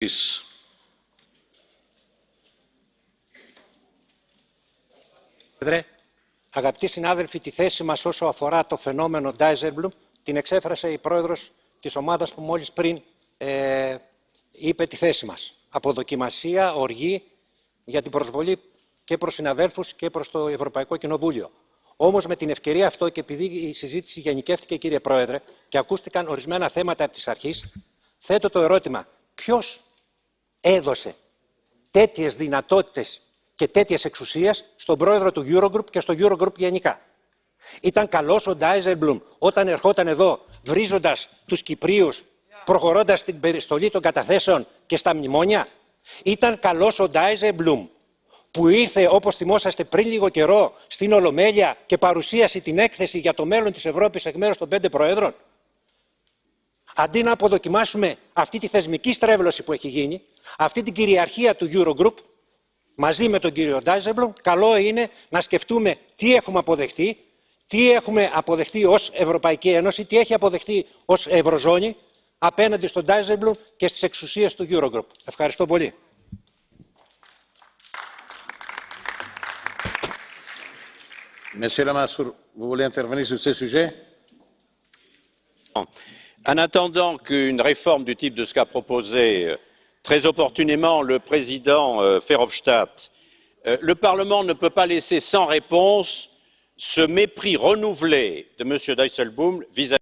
Peace. Πρόεδρε, αγαπητοί συνάδελφοι, τη θέση μας όσο αφορά το φαινόμενο Dijsselbloem την εξέφρασε η πρόεδρος της ομάδας που μόλις πριν ε, είπε τη θέση μας. Αποδοκιμασία, οργή για την προσβολή και προς συναδέλφους και προς το Ευρωπαϊκό Κοινοβούλιο. Όμως με την ευκαιρία αυτό και επειδή η συζήτηση γενικεύτηκε κύριε Πρόεδρε και ακούστηκαν ορισμένα θέματα από τις αρχής, θέτω το ερώτημα ποιος έδωσε τέτοιες δυνατότητες και τέτοιες εξουσίες στον πρόεδρο του Eurogroup και στο Eurogroup γενικά. Ήταν καλός ο Ντάιζελμπλουμ όταν ερχόταν εδώ βρίζοντας τους Κυπρίους προχωρώντας στην περιστολή των καταθέσεων και στα μνημόνια. Ήταν καλός ο Ντάιζελμπλουμ που ήρθε όπως θυμόσαστε πριν λίγο καιρό στην Ολομέλεια και παρουσίασε την έκθεση για το μέλλον της Ευρώπης εκ μέρους των πέντε προέδρων. Αντί να αποδοκιμάσουμε αυτή τη θεσμική στρέβλωση που έχει γίνει, αυτή την κυριαρχία του Eurogroup, μαζί με τον κύριο Ντάιζεμπλουμ, καλό είναι να σκεφτούμε τι έχουμε αποδεχτεί, τι έχουμε αποδεχτεί ως Ευρωπαϊκή Ένωση, τι έχει αποδεχτεί ως Ευρωζώνη απέναντι στον Ντάιζεμπλουμ και στις εξουσίες του Eurogroup. Ευχαριστώ πολύ. Monsieur Lamassoure, vous voulez intervenir sur ce sujet; en attendant qu'une réforme du type de ce qu'a proposé euh, très opportunément le président euh, verhofstadt euh, le parlement ne peut pas laisser sans réponse ce mépris renouvelé de m. dijsselbloem vis